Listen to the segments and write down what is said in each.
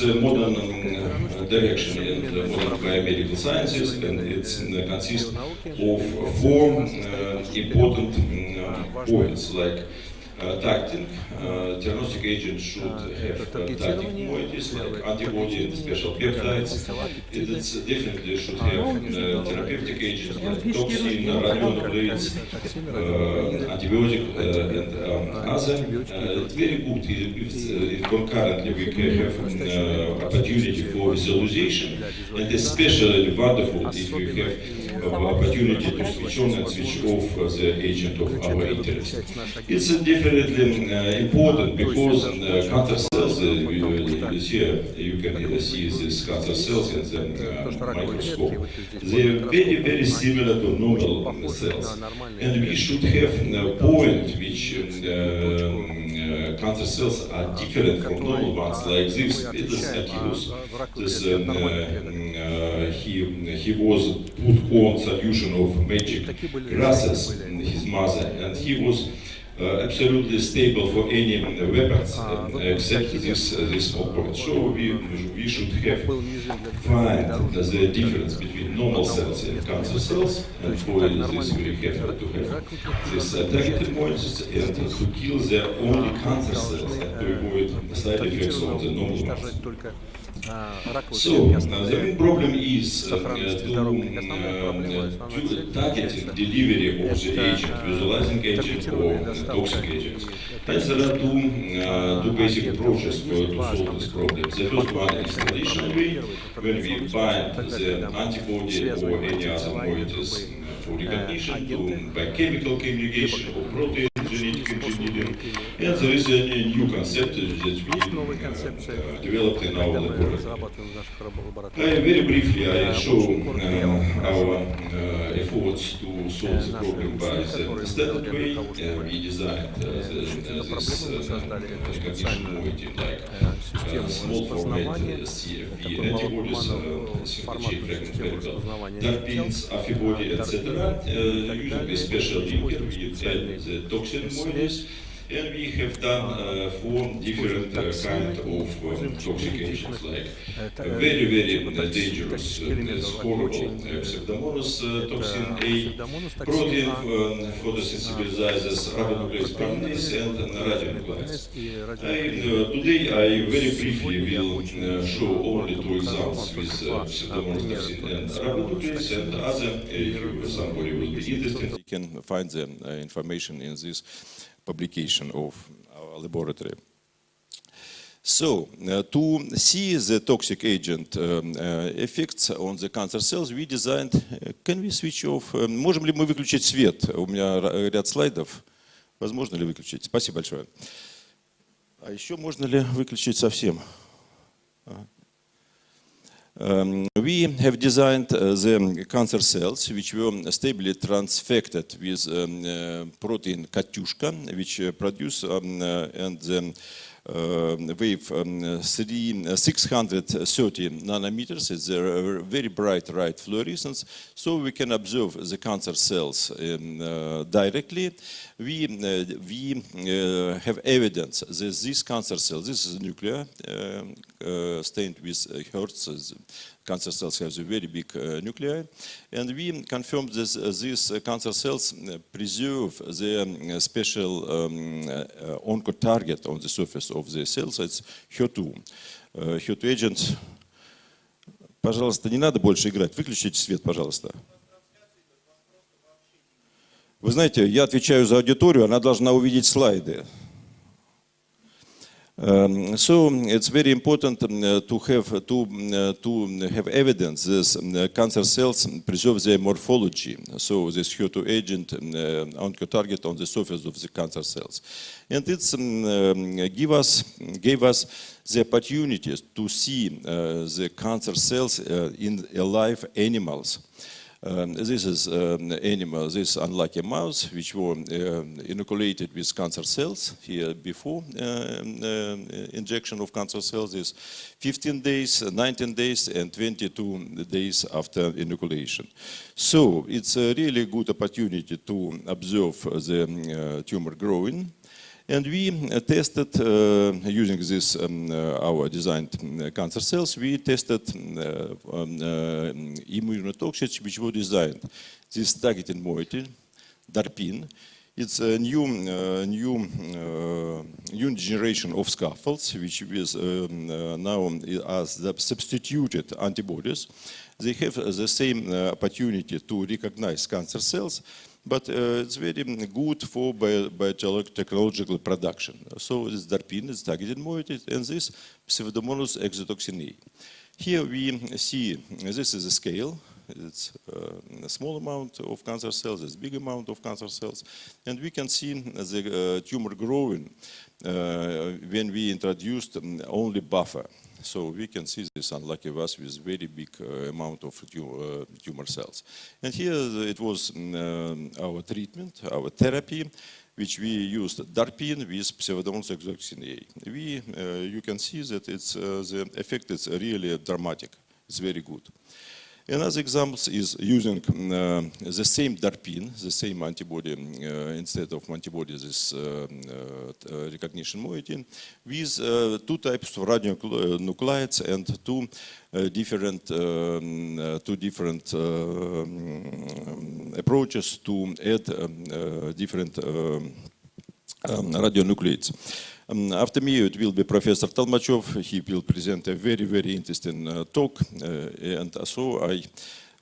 is a modern um, direction in modern biomedical sciences, and it consists of four uh, important points like uh, tacting. Uh, diagnostic agent should have uh, tactic moieties like antibody and special peptides. It definitely should have uh, therapeutic agents like toxin, radionuclides, uh, antibiotic, uh, and um, other. Uh, it's very good if, if uh, concurrently we can have uh, opportunity for visualization, and especially wonderful if we have uh, opportunity to switch on and switch off uh, the agent of our interest. It's uh, definitely uh, important because uh, cancer cells, uh, you, you here you can see these cancer cells in the microscope. They are very, very similar to normal cells. And we should have a point which um, uh, cancer cells are different from normal ones, like this. Is Achilles. This, um, uh, he, he was put on solution of magic grasses in his mother, and he was absolutely stable for any uh, weapons uh, except this uh, this small point. So we we should have find the difference between normal cells and cancer cells, and for this we have to have this uh, targeted points and to kill the only cancer cells avoid side effects the normal ones. So, uh, the main problem is uh, to, uh, to targeting delivery of the agent, visualizing agent or toxic agents. And there are two, uh, two basic approaches for, to solve this problem. The first one is traditional way, when we bind the antibody or any other moieties for recognition to, by chemical conjugation or protein. And there is a, new concept that we uh, developed in our laboratory. I, very briefly, I show uh, our uh, efforts to solve the problem by the standard way. Uh, we designed uh, the, this uh, recognition moiety like uh, small format uh, CFV antibodies, uh, single chain fragment particle, terpenes, affibody, etc. Uh, using a special linker, we add the toxin moieties. And we have done uh, four different uh, kind of um, toxic agents, like uh, very, very uh, dangerous, uh, horrible uh, pseudomonas uh, toxin A, protein um, photosensitizers, ribonuclease kinase, and radionuclides. Uh, today I very briefly will uh, show only two examples with uh, pseudomonas toxin and ribonuclease, and other, if somebody will be interested, You can find the uh, information in this publication of our laboratory. So, uh, to see the toxic agent um, uh, effects on the cancer cells, we designed, uh, can we switch off, uh, можем ли мы выключить свет? У меня ряд слайдов, возможно ли выключить? Спасибо большое. А еще можно ли выключить совсем? А. Um, we have designed uh, the cancer cells which were stably transfected with um, uh, protein Katyushka, which uh, produce um, and um, uh, wave um, three, uh, 630 nanometers. It's a very bright right fluorescence, so we can observe the cancer cells um, uh, directly. We, we have evidence that these cancer cells, this is nuclear um, stained with Hertz, cancer cells have a very big uh, nuclei, and we confirmed that uh, these uh, cancer cells uh, preserve the um, special um, uh, oncotarget on the surface of the cells, it's HER2. Uh, HER2 agents, пожалуйста, не надо больше играть, выключите свет, пожалуйста. Вы знаете, я отвечаю за аудиторию, она должна увидеть слайды. Um, so it's very important um, uh, to have to uh, to have evidence that um, uh, cancer cells preserve their morphology. So this HER2 agent um, uh, oncotarget on the surface of the cancer cells, and it's um, um, give us gave us the opportunity to see uh, the cancer cells uh, in alive animals. Um, this is um, animal, this unlucky mouse, which were um, inoculated with cancer cells here before um, uh, injection of cancer cells is 15 days, 19 days, and 22 days after inoculation. So it's a really good opportunity to observe the um, uh, tumor growing. And we uh, tested, uh, using this, um, uh, our designed cancer cells, we tested um, immunotoxins which were designed. This targeted moiety, DARPin, it's a new, uh, new, uh, new generation of scaffolds, which is um, uh, now as the substituted antibodies. They have the same opportunity to recognize cancer cells, but uh, it's very good for bio- biotechnological production. So this DARPin is targeted moiety, and this Pseudomonas exotoxin A. Here we see, this is a scale, it's uh, a small amount of cancer cells, it's big amount of cancer cells, and we can see the uh, tumor growing when we introduced um, only buffer. So we can see this unlucky vas with very big uh, amount of tu- uh, tumor cells. And here it was um, our treatment, our therapy, which we used DARPin with Pseudomonas exotoxin A. We, uh, you can see that it's, uh, the effect is really dramatic. It's very good. Another example is using uh, the same DARPin, the same antibody, uh, instead of antibody, this uh, recognition moiety, with two types of radionuclides and two different, two different approaches to add different um, radionuclides. Um, after me, it will be Professor Talmachov. He will present a very, very interesting uh, talk. Uh, and so I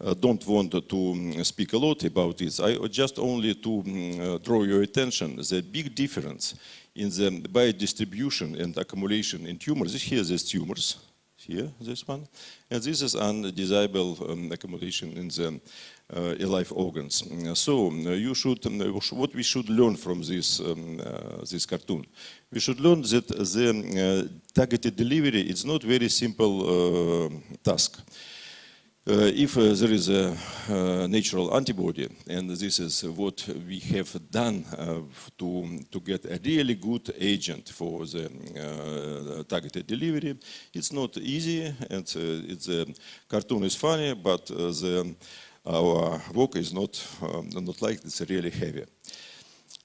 uh, don't want to um, speak a lot about this. I just only to um, uh, draw your attention the big difference in the biodistribution and accumulation in tumors. Here is tumors, here, this one. And this is undesirable um, accumulation in the uh, alive organs. Mm, So uh, you should, um, what we should learn from this, um, uh, this cartoon? We should learn that the uh, targeted delivery is not very simple uh, task. Uh, if uh, there is a uh, natural antibody, and this is what we have done to, to get a really good agent for the targeted delivery, it's not easy, and it's, uh, cartoon is funny, but the, our work is not, um, not like it's really heavy.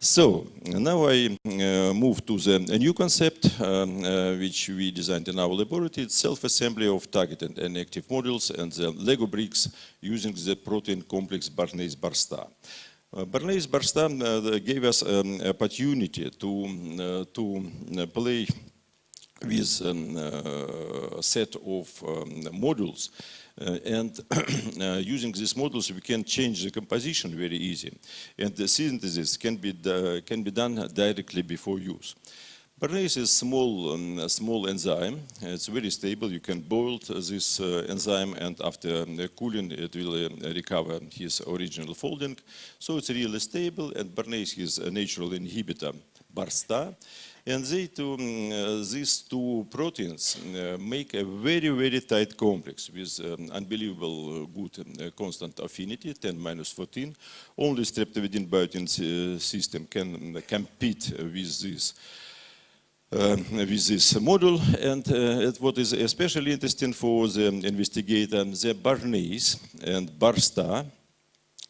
So now I uh, move to the new concept um, uh, which we designed in our laboratory. It's self-assembly of targeted and active modules and the Lego bricks using the protein complex Barnase Barstar. Uh, Barnase Barstar uh, gave us um, opportunity to, uh, to play with um, a set of um, modules and uh, using these models we can change the composition very easy and the synthesis can be, uh, can be done directly before use. Barnase is small, um, small enzyme. It's very stable. You can boil this uh, enzyme, and after um, cooling, it will uh, recover his original folding. So it's really stable. And Barnase is a natural inhibitor, BARSTA. And they two, um, uh, these two proteins uh, make a very, very tight complex with um, unbelievable uh, good um, constant affinity, 10 minus 14. Only streptavidin biotin system can um, compete with this uh, with this model. And uh, what is especially interesting for the investigator, the Barnase and Barstar,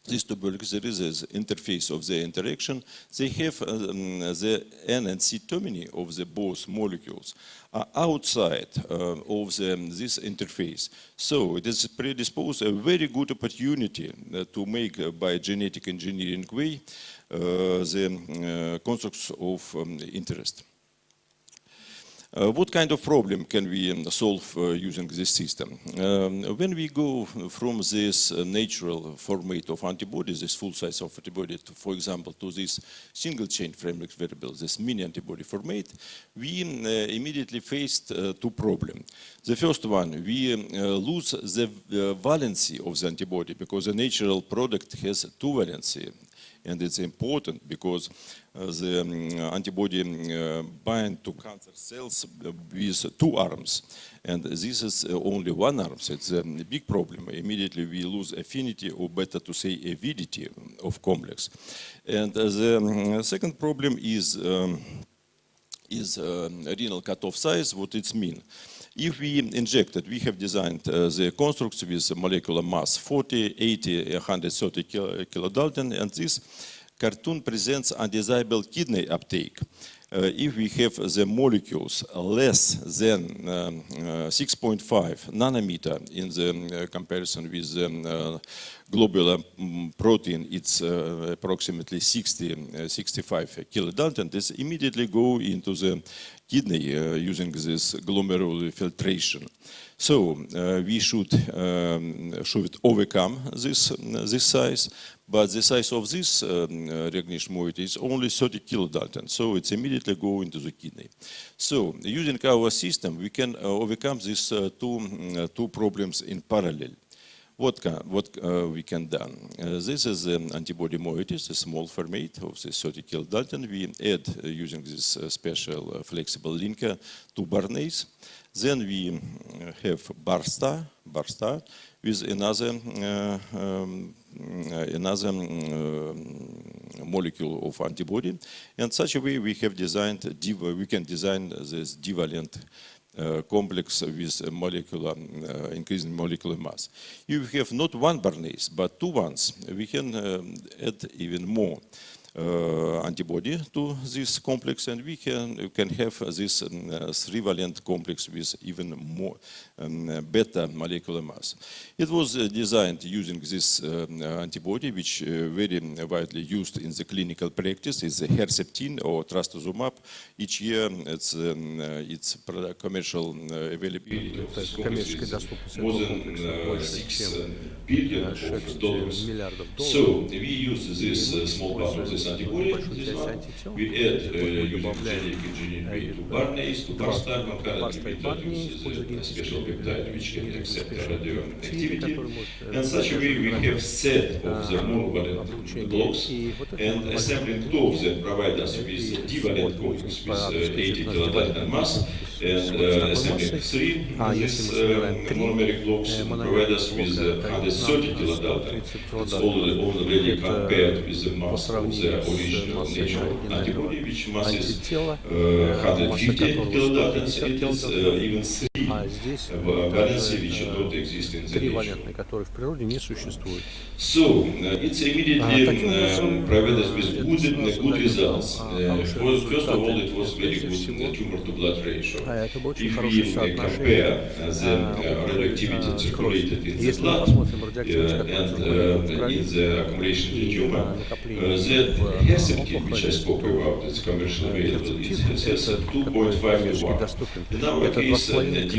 these two molecules, there is this interface of the interaction. They have um, the N and C termini of the both molecules are outside uh, of the, this interface. So it is predisposed a very good opportunity uh, to make uh, by genetic engineering way uh, the uh, constructs of um, interest. Uh, what kind of problem can we um, solve uh, using this system? Um, when we go from this uh, natural format of antibodies, this full size of antibody, to, for example, to this single chain framework variable, this mini antibody format, we um, uh, immediately faced uh, two problems. The first one, we um, uh, lose the valency of the antibody because the natural product has two valency and it's important because uh, the um, antibody uh, bind to cancer cells with two arms. And this is uh, only one arm. So it's a big problem. Immediately we lose affinity or better to say avidity of complex. And uh, the um, second problem is um, is uh, renal cutoff size, what it mean. If we injected, we have designed uh, the constructs with molecular mass 40, 80, 130 kilo- kilodalton, and this cartoon presents undesirable kidney uptake. Uh, if we have the molecules less than um, uh, 6.5 nanometer in the um, uh, comparison with the uh, globular protein, it's approximately 60, uh, 65 kilodalton, this immediately go into the kidney using this glomerular filtration. So uh, we should um, should overcome this this size, but the size of this um, uh, recognition moiety is only 30 kilodalton, so it's immediately go into the kidney. So using our system, we can uh, overcome these uh, two uh, two problems in parallel. What, can, what uh, we can? Uh, this is an antibody moiety, a small format of this 30 kilodalton. We add using this special flexible linker to Barnase. Then we mm, have Barstar, Barstar with another uh, um, uh, another uh, molecule of antibody. And such a way we have designed, we can design this divalent uh, complex with molecular, uh, increasing molecular mass. You have not one Barnase, but two ones, we can um, add even more uh, uh, antibody to this complex and we can, you can have this um, uh, three-valent complex with even more um, uh, better molecular mass. It was designed using this um, antibody which very widely used in the clinical practice is Herceptin or Trastuzumab. Each year it's, it's commercial availability more than 6 billion of dollars. So we use this small part of antibody, большую this часть one. антител. We add uh, using э, way to э, Barnase, to два Barstar, concurrently Барста и we Барни introduce используют the генетические special peptide which can accept может, э, And such a way we have set of the а, monovalent blocks and assembling two of them provide us with divalent по- with uh, 80 обеспечивает наш kilodalton mass uh, А если мы собираем uh, три monomeric blocks э, provide us мономерных with блока, uh, это 130 нам kilodalton. 130 It's килодальтон. already, already Это compared with the по сравнению с массой оригинального антитела, uh, э, масса 150 которого kilodaltons. 150 It uh, А здесь uh, э, exist in the три которые в природе не существуют. So, uh, it's immediately А, um, provided with э, good, uh, good results. Uh, а, first, of all, it was very good всего, uh, tumor-to-blood ratio. А If we uh, compare uh, the а, uh, radioactivity а, circulated in the blood uh, and в uh, in the accumulation in the tumor, uh, the в herceptin, which I spoke about, it's commercially э, available, it has это a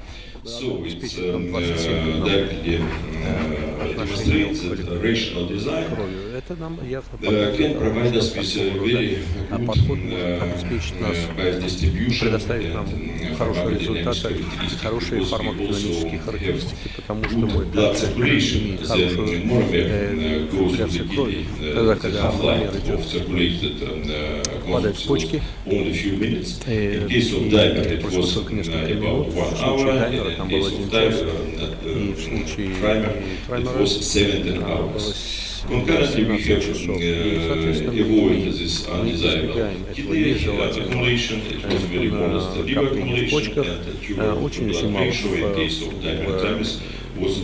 хорошую monomer э, uh, goes to the циркуляцию крови. kidney, Тогда, uh, the когда half-life мономер of идет circulated uh, попадает в complexes почки, only a few minutes. э, In case of и dimer, it прошло was только несколько uh, минут, about в one случае hour, даймера and там был один час, uh, и в случае таймера it was 17 а, было hours. с- Concurrently, we 17 have часов. И, uh, соответственно, мы избегаем этого нежелательного accumulation. It was very modest э, liver накопления в accumulation, почках, and the э, tumor очень-очень мало в,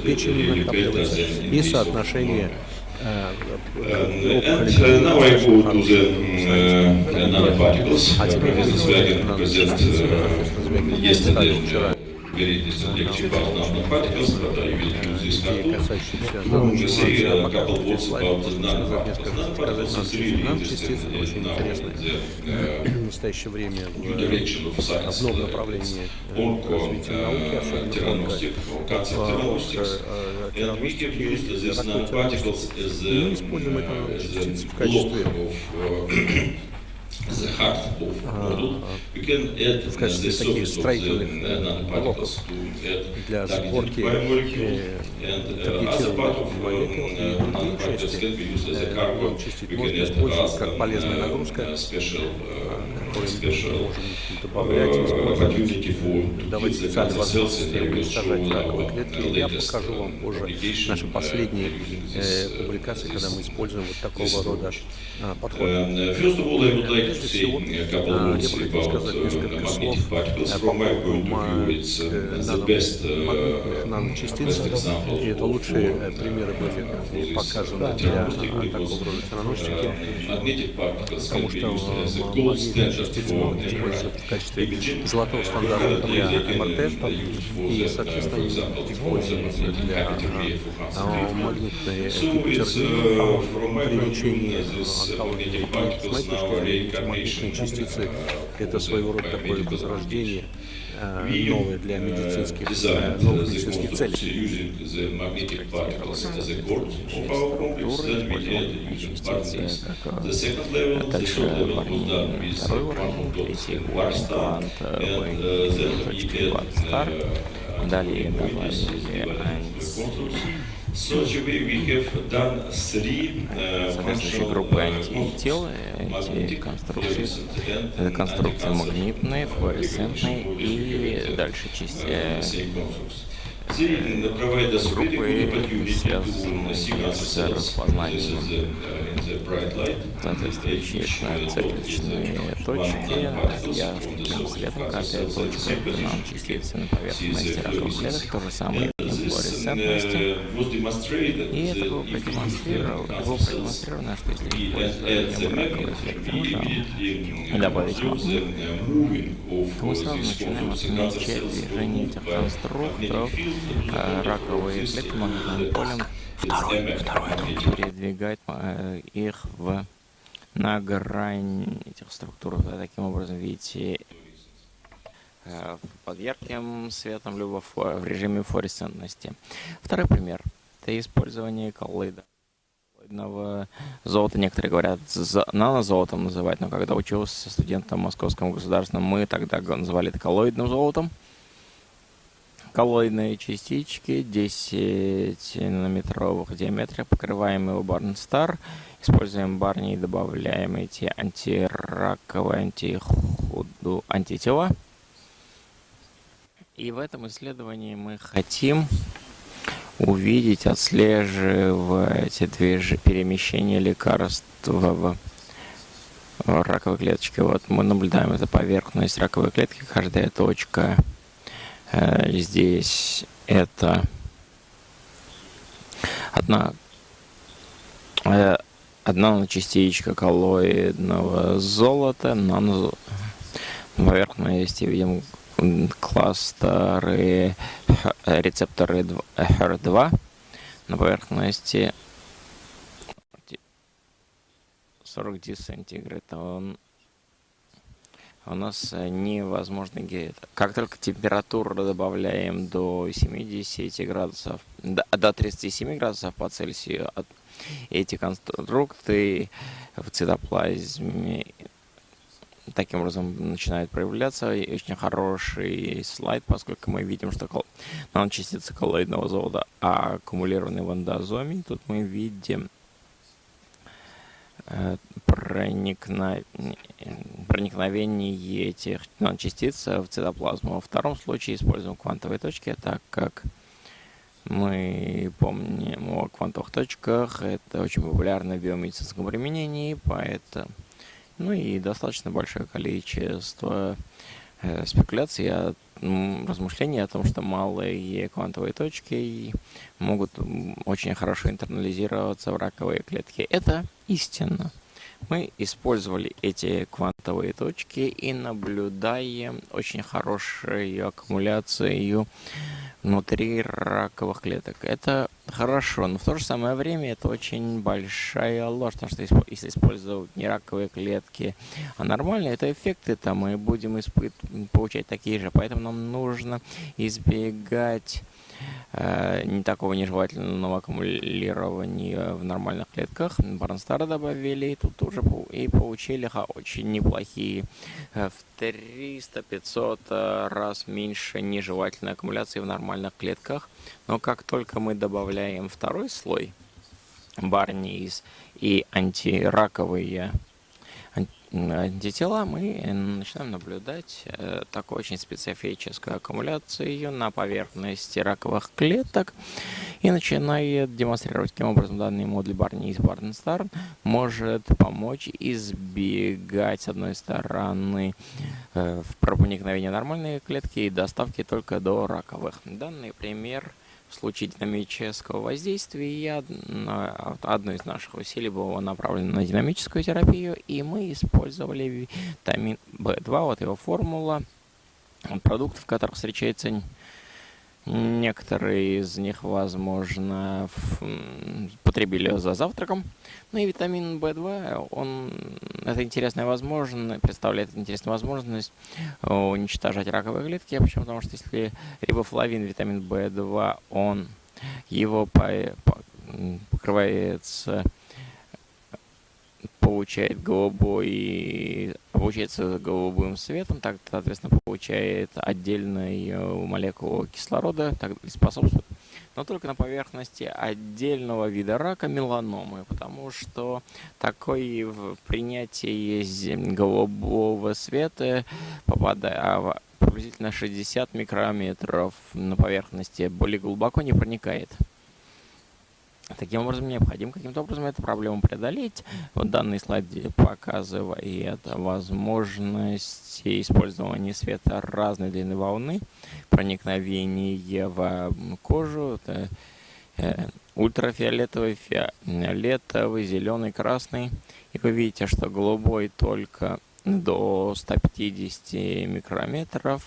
печени накапливается, и соотношение э, And, and now I go to the uh, nanoparticles. А present uh, yesterday представил вчера uh, very interesting lecture about nanoparticles, but I will use this идеи, cartoon. касающиеся Ну, научной say информации, a а пока couple в words слайде about можно the сказать nanoparticles. несколько сказать Nanoparticles нам частицы uh, очень интересны. uh, В настоящее время в uh, направлении э, развития науки, uh, особенно мы используем это uh, частицы в качестве uh, the heart of model. We can add uh, the surface of the uh, э, nanoparticles to add targeted biomolecule. э, And uh, other part of uh, uh, nanoparticles can be used as a э, cargo. можно can add uh, нагрузка, uh, special uh, которые мы можем добавлять и uh, использовать. Давать специальные возможности уничтожать раковые клетки. Я покажу вам позже наши uh, последние э, uh, публикации, когда мы используем вот такого рода а, подход. Прежде всего, of я бы хотел сказать несколько слов э, по поводу э, магнитных наночастиц. И это лучшие э, примеры были показаны для такого рода particles Потому что магнитные for могут использоваться в качестве золотого стандарта для МРТ, и, соответственно, for для а, магнитной при лечении онкологии. magnetic particles С моей now точки зрения, эти reincarnation магнитные частицы uh, это своего рода такое возрождение э, We, новое для uh, медицинских, э, новых медицинских целей. Дальше with второй uh, уровень, третий уровень uh, then we точки had Квантстар. uh, Далее добавили анти- uh, соответствующие functional группы uh, антител, эти конструкции, это конструкции магнитные, uh, флуоресцентные и дальше части, uh, э, группы, our с распознанием uh, соответствующие uh, цикличные uh, точки, я the таким of каждая точка нам частицы на поверхности раковых клеток, то же самое и на This флуоресцентности. was demonstrated И это было продемонстрировано, было продемонстрировано, что если uh, добавить магнит, то мы uh, сразу начинаем отмечать движение moved этих uh, раковые клетки магнитным полем. Второй, передвигать э, их в, на грань этих структур. Таким образом видите э, под ярким светом, либо в, в режиме флуоресцентности. Второй пример. Это использование коллоида. Коллоидного золота. Некоторые говорят, нанозолотом называть, но когда учился студентом в Московском государственном, мы тогда называли это коллоидным золотом. Коллоидные частички 10 нанометровых диаметра, покрываемые Барнстар. Используем барни и добавляем эти антираковые, антихуду, антитела. И в этом исследовании мы хотим увидеть, отслеживать перемещение лекарств в раковой клеточке. Вот мы наблюдаем эту поверхность раковой клетки, каждая точка э, здесь это одна э, одна частичка коллоидного золота на поверхности видим кластеры рецепторы дв- HER2 на поверхности 40 сантиград. Он у нас невозможно ге- Как только температуру добавляем до 70 градусов, до, до 37 градусов по Цельсию, эти конструкты в цитоплазме таким образом начинают проявляться. И очень хороший слайд, поскольку мы видим, что наночастицы коллоидного золота аккумулированы в эндозоме. Тут мы видим э, проникновение этих наночастиц в цитоплазму. Во втором случае используем квантовые точки, так как мы помним о квантовых точках. Это очень популярно в биомедицинском применении, поэтому ну и достаточно большое количество э, спекуляций, о- м, размышлений о том, что малые квантовые точки могут очень хорошо интернализироваться в раковые клетки. Это истина. Мы использовали эти квантовые точки и наблюдаем очень хорошую аккумуляцию внутри раковых клеток. Это хорошо, но в то же самое время это очень большая ложь, потому что если использовать не раковые клетки, а нормальные, это эффекты там мы будем испыт- получать такие же. Поэтому нам нужно избегать не такого нежелательного аккумулирования в нормальных клетках. Барнстара добавили, и тут уже и получили очень неплохие э, в 300-500 э, раз меньше нежелательной аккумуляции в нормальных клетках. Но как только мы добавляем второй слой, барниз и антираковые антитела, мы начинаем наблюдать э, такую очень специфическую аккумуляцию на поверхности раковых клеток и начинает демонстрировать, каким образом данный модуль Барни из Барнстар может помочь избегать, с одной стороны, э, проникновения нормальной клетки и доставки только до раковых. Данный пример – в случае динамического воздействия одно из наших усилий было направлено на динамическую терапию, и мы использовали витамин В2, вот его формула, продуктов, в которых встречается Некоторые из них, возможно, потребили за завтраком. Ну и витамин В2, он, это интересная возможность, представляет интересную возможность уничтожать раковые клетки. Почему? Потому что если рибофлавин, витамин В2, он его по, по, покрывается получает голубой, обучается голубым светом, так, соответственно, получает отдельную молекулу кислорода, так и способствует, но только на поверхности отдельного вида рака меланомы, потому что такое принятие голубого света попадая а, приблизительно 60 микрометров на поверхности более глубоко не проникает. Таким образом, необходимо каким-то образом эту проблему преодолеть. Вот данный слайд показывает возможности использования света разной длины волны, проникновение в кожу, это, э, ультрафиолетовый, фиолетовый, зеленый, красный. И вы видите, что голубой только до 150 микрометров.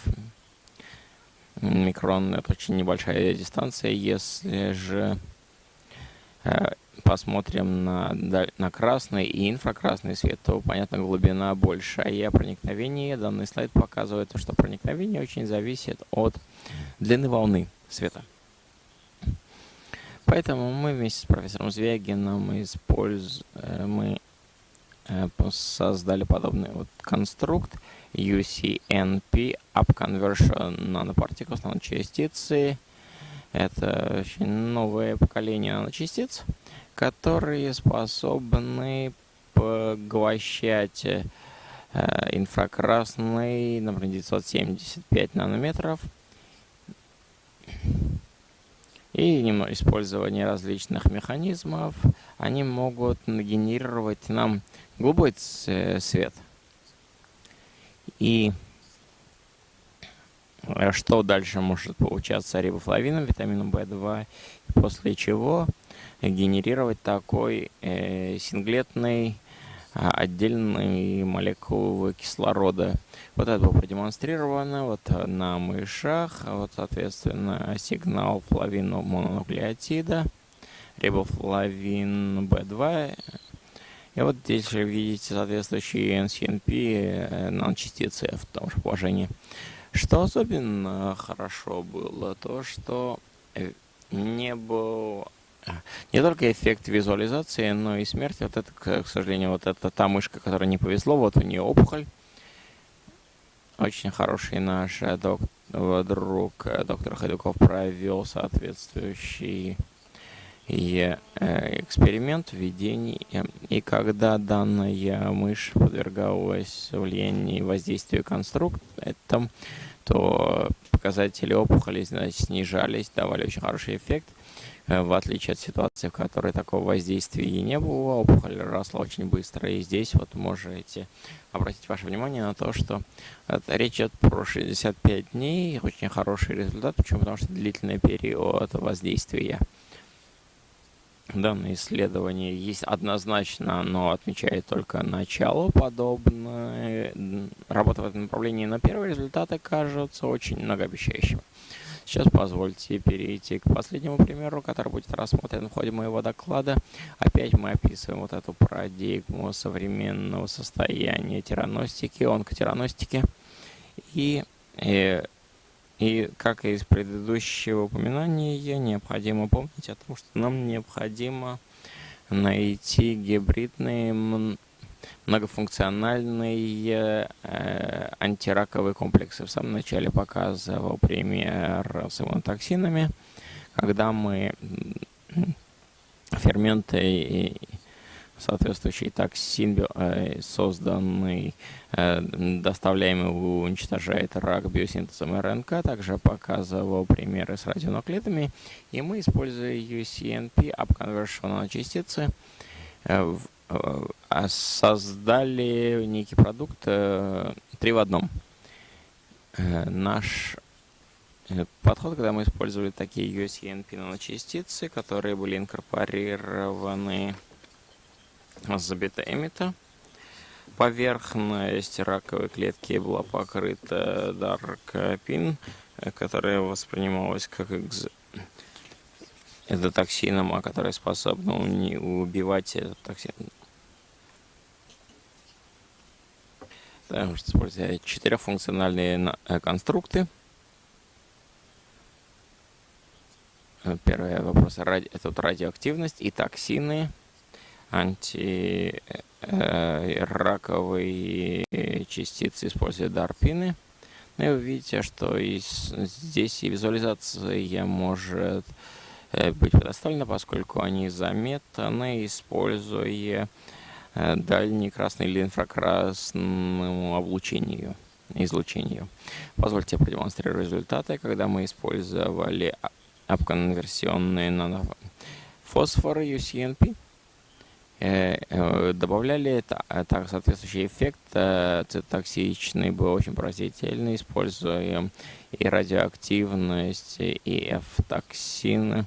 Микрон – это очень небольшая дистанция. Если же посмотрим на, на красный и инфракрасный свет, то, понятно, глубина большая, а проникновение, данный слайд показывает, что проникновение очень зависит от длины волны света. Поэтому мы вместе с профессором Звягином использ... Э, мы э, создали подобный вот конструкт UCNP Up Conversion Nanoparticles, наночастицы, это очень новое поколение наночастиц, которые способны поглощать э, инфракрасный, например, 975 нанометров, и использование различных механизмов, они могут генерировать нам голубой свет. И Э, что дальше может получаться рибофлавином, витамином В2, после чего генерировать такой э, синглетный а, отдельный молекулы кислорода. Вот это было продемонстрировано вот на мышах. Вот, соответственно, сигнал флавину мононуклеотида, рибофлавин В2. И вот здесь же видите соответствующие NCNP э, наночастицы в том же положении. Что особенно хорошо было, то что э, не был э, не только эффект визуализации, но и смерти. Вот это, к сожалению, вот это та мышка, которая не повезло, вот у нее опухоль. Очень хороший наш э, док, друг доктор Ходюков провел соответствующий и эксперимент введения. И когда данная мышь подвергалась влиянию воздействию конструктора, то показатели опухоли значит, снижались, давали очень хороший эффект, э, в отличие от ситуации, в которой такого воздействия и не было, опухоль росла очень быстро. И здесь вот можете обратить ваше внимание на то, что речь идет про 65 дней, очень хороший результат, почему? Потому что длительный период воздействия данное исследование есть однозначно, но отмечает только начало подобной работы в этом направлении, но первые результаты кажутся очень многообещающими. Сейчас позвольте перейти к последнему примеру, который будет рассмотрен в ходе моего доклада. Опять мы описываем вот эту парадигму современного состояния тираностики, онкотираностики. И, и и как и из предыдущего упоминания, необходимо помнить о том, что нам необходимо найти гибридные многофункциональные э, антираковые комплексы. В самом начале показывал пример с иммунотоксинами, когда мы ферменты соответствующий токсин, созданный, доставляемый, уничтожает рак биосинтезом РНК. Также показывал примеры с радионуклидами. И мы, используя UCNP, upconversion наночастицы, создали некий продукт три в одном. Наш подход, когда мы использовали такие USENP наночастицы, которые были инкорпорированы с бета-эмита. Поверхность раковой клетки была покрыта даркпин, которая воспринималась как экз... это токсином, а который способна убивать этот токсин. Также используя четырехфункциональные конструкты. Первый вопрос. Это радиоактивность и токсины, антираковые частицы, используя дарпины. Ну и вы видите, что здесь и визуализация может быть предоставлена, поскольку они заметны, используя дальний красный или инфракрасному облучению, излучению. Позвольте продемонстрировать результаты, когда мы использовали обконверсионные нанофосфоры UCNP, э, э, добавляли так, соответствующий эффект цитоксичный был очень поразительный, используя и радиоактивность, и F-токсины,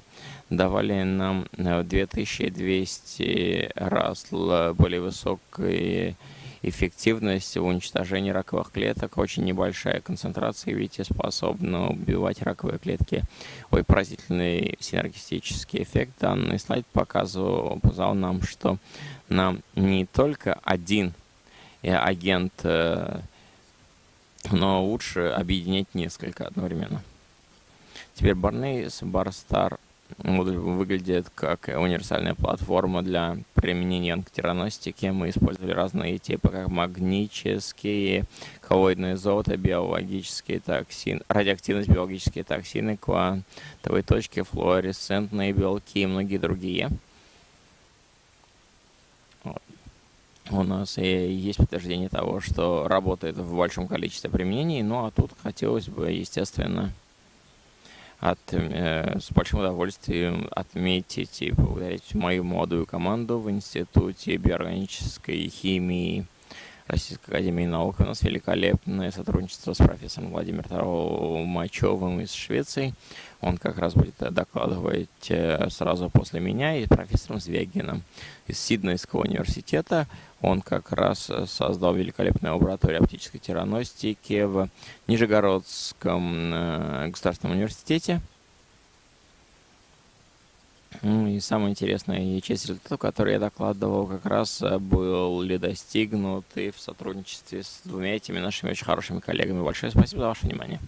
давали нам 2200 раз более высокие эффективность в уничтожении раковых клеток, очень небольшая концентрация, видите, способна убивать раковые клетки. Ой, поразительный синергистический эффект. Данный слайд показывал, показал нам, что нам не только один э, агент, э, но лучше объединять несколько одновременно. Теперь Барнейс, Барстар Модуль выглядит как универсальная платформа для применения антитераностики. Мы использовали разные типы, как магнические, коллоидные золото, биологические токсины, радиоактивность, биологические токсины, квантовые точки, флуоресцентные белки и многие другие. У нас и есть подтверждение того, что работает в большом количестве применений, ну а тут хотелось бы, естественно, от, э, с большим удовольствием отметить и поблагодарить мою молодую команду в Институте биоорганической химии Российской Академии Наук. У нас великолепное сотрудничество с профессором Владимиром Толмачевым из Швеции. Он как раз будет докладывать э, сразу после меня и профессором Звягином из Сиднейского университета. Он как раз создал великолепную лабораторию оптической тираностики в Нижегородском э, государственном университете. Ну и самое интересное, и часть результатов, которые я докладывал, как раз э, был достигнут и в сотрудничестве с двумя этими нашими очень хорошими коллегами. Большое спасибо за ваше внимание.